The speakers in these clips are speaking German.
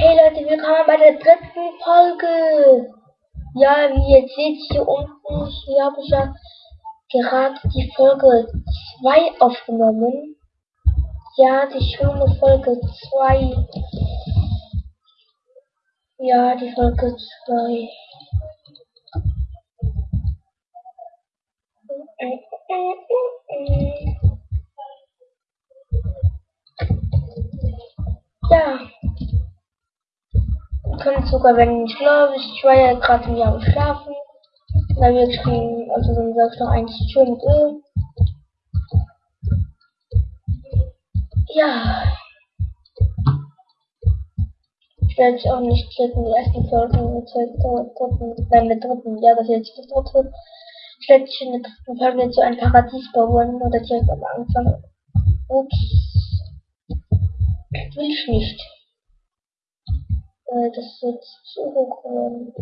Hey Leute, willkommen bei der dritten Folge. Ja, wie ihr seht hier unten, hier habe ich ja gerade die Folge 2 aufgenommen. Ja, die schöne Folge 2. Ja, die Folge 2. können sogar, wenn ich glaube, ich war ja gerade mir am Schlafen. Da wir geschrieben, also dann sagst du noch eigentlich schön mit Öl. Ja. Ich werde auch nicht klicken, die ersten Folgen der dritten, nein, mit dritten, ja, das jetzt das dritte. Ich werde in der dritten Folge zu einem Paradies bauen oder direkt am Anfang. Ups. Will ich nicht. Äh, das wird zu hoch werden.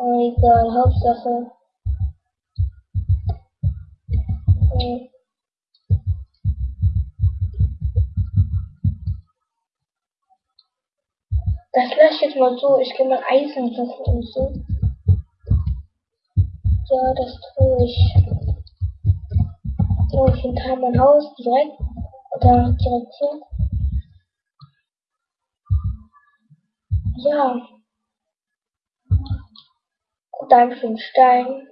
Äh, egal, Hauptsache. Das lasse ich jetzt mal so. Ich gehe mal Eisen suchen und so. Ja, das tue ich. So, ich hinter mein Haus direkt. Oder direkt hier. Ja. Gut, dann fünf Stein.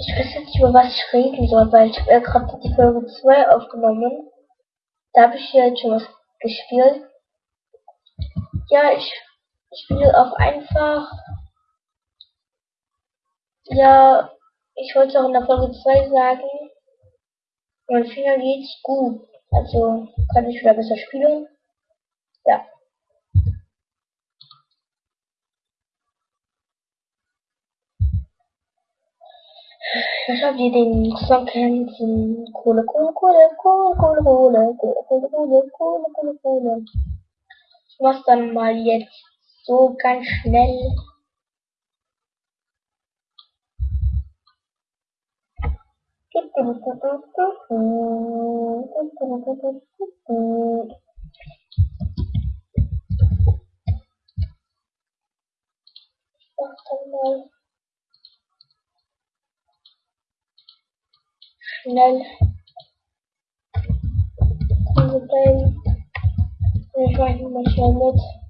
Ich weiß jetzt nicht, über was ich reden soll, weil ich habe ja gerade die Folge 2 aufgenommen. Da habe ich hier jetzt schon was gespielt. Ja, ich spiele auch einfach. Ja, ich wollte auch in der Folge 2 sagen, mein Finger geht's gut. Also kann ich wieder besser spielen. Ja. Ich habe ihr den Song kennt, Kohle, Kohle, Kohle, Kohle, Kohle, Kohle, Kohle, Kohle, Kohle, Kohle, Kohle, Kohle. Ich mach's dann mal jetzt so ganz schnell. Mache mal schnell mit.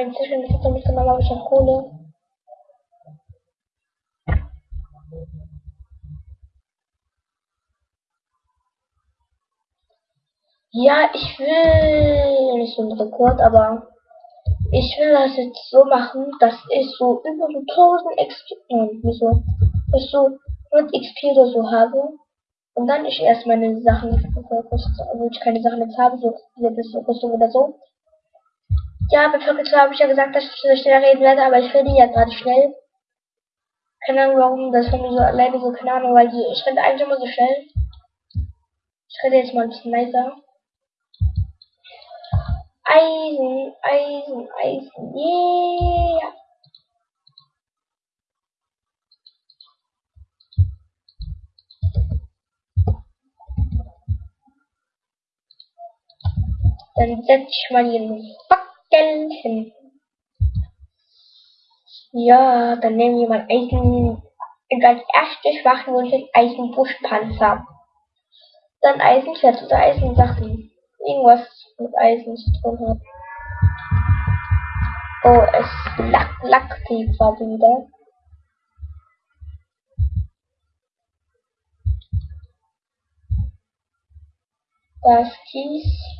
Inzwischen ist es nämlich genau, habe ich noch Kohle. Ja, ich will nicht so ein Rekord, aber ich will das jetzt so machen, dass ich so über so 1000 XP, nein, wieso, dass ich so 100 XP oder so habe. Und dann ich erst meine Sachen, wo ich keine Sachen jetzt habe, so diese Rüstung oder so. Ja, bei Folge 2 habe ich ja gesagt, dass ich so schnell reden werde, aber ich rede ja gerade schnell. Keine Ahnung warum, das von mir so alleine so, keine Ahnung, weil ich rede eigentlich immer so schnell. Ich rede jetzt mal ein bisschen leiser. Eisen, Eisen, Eisen, yeah! Dann setz ich mal hier Gelten. Ja, dann nehmen wir mal Eisen. Als erstes machen wir uns den Eisenbuschpanzer. Dann Eisenschwert oder Eisensachen. Irgendwas mit Eisen zu tun hat. Oh, es lack, lackt die gerade wieder. Das Kies.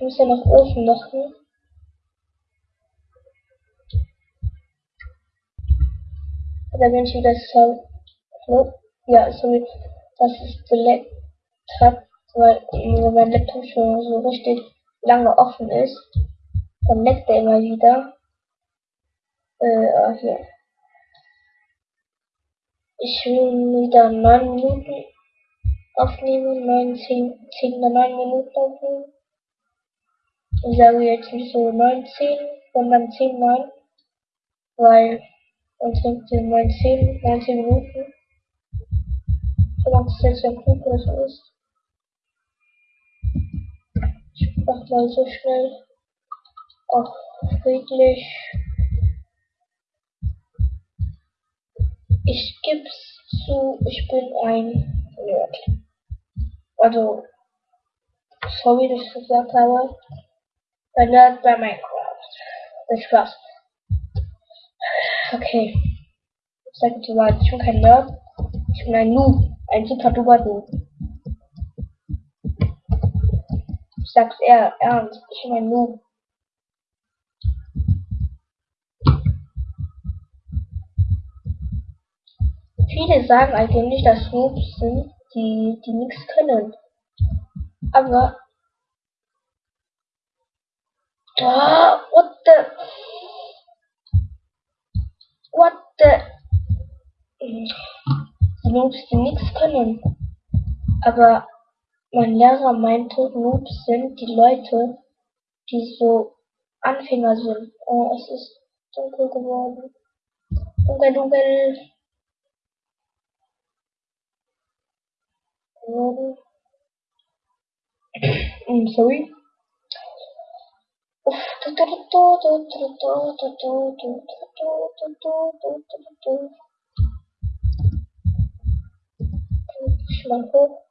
Ich muss ja noch Ofen machen. Da bin ich wieder so. Ja, sorry, dass es geleckt hat, weil mein Laptop schon so richtig lange offen ist. Dann leckt er immer wieder. Äh, ah, hier. Ich will wieder 9 Minuten aufnehmen, 9, 10, 10 oder 9 Minuten aufnehmen. Ich sage jetzt nicht so 19, sondern 10, 9, weil sonst sind wir 19, 19 Minuten. Solange es jetzt ein Flug oder so ist. Ich mach mal so schnell. Auch friedlich. Ich geb's zu, ich bin ein Nerd. Also, sorry, dass ich gesagt habe. Ein Nerd bei Minecraft. Das Spaß. Okay. Ich sag jetzt mal, ich bin kein Nerd. Ich bin ein Noob. Ein super duper Noob. Ich sag's eher ernst. Ich bin ein Noob. Viele sagen eigentlich, dass Noobs sind, die, die nichts können. Aber. Da, what the. What the. Die Noobs, die nichts können. Aber mein Lehrer meinte, Noobs sind die Leute, die so Anfänger sind. Oh, es ist dunkel geworden. Dunkel, dunkel. I'm sorry. Hoch.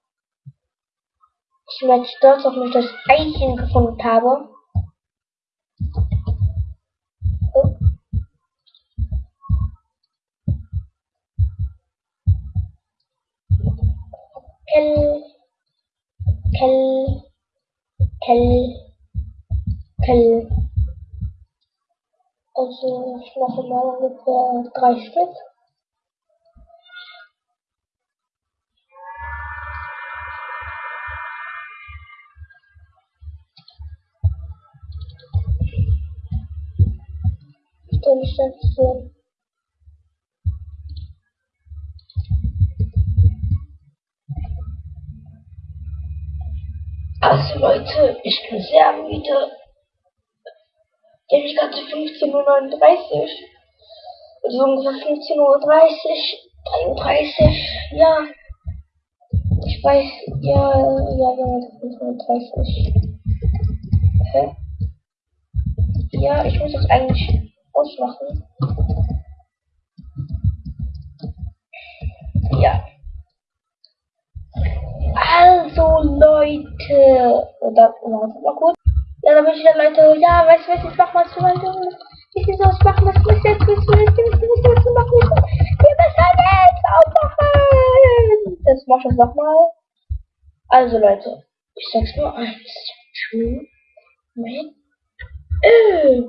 Ich bin stolz auf mich, dass ich Eichen gefunden habe. Oh. Kell, Kell, Kell, Kell. Also ich mache mal ungefähr drei Stück. Station. Also Leute, ich bin sehr müde. Ich hatte 15.39 Uhr. Also ungefähr 15.30 Uhr, 33, ja. Ich weiß, ja, ja, ja, 15.30 Uhr. Hä? Ja, ich muss das eigentlich ausmachen. Ja. Also Leute, oder warte mal kurz. Ja, da bin ich wieder Leute. Ja, weißt du was, ich mach mal zu Leute. Ich will was machen, was muss jetzt, was muss jetzt, was muss jetzt machen? Wir müssen jetzt aufmachen. Das mach ich nochmal. Also Leute, ich sag's nur eins. Schön. Mit Öl.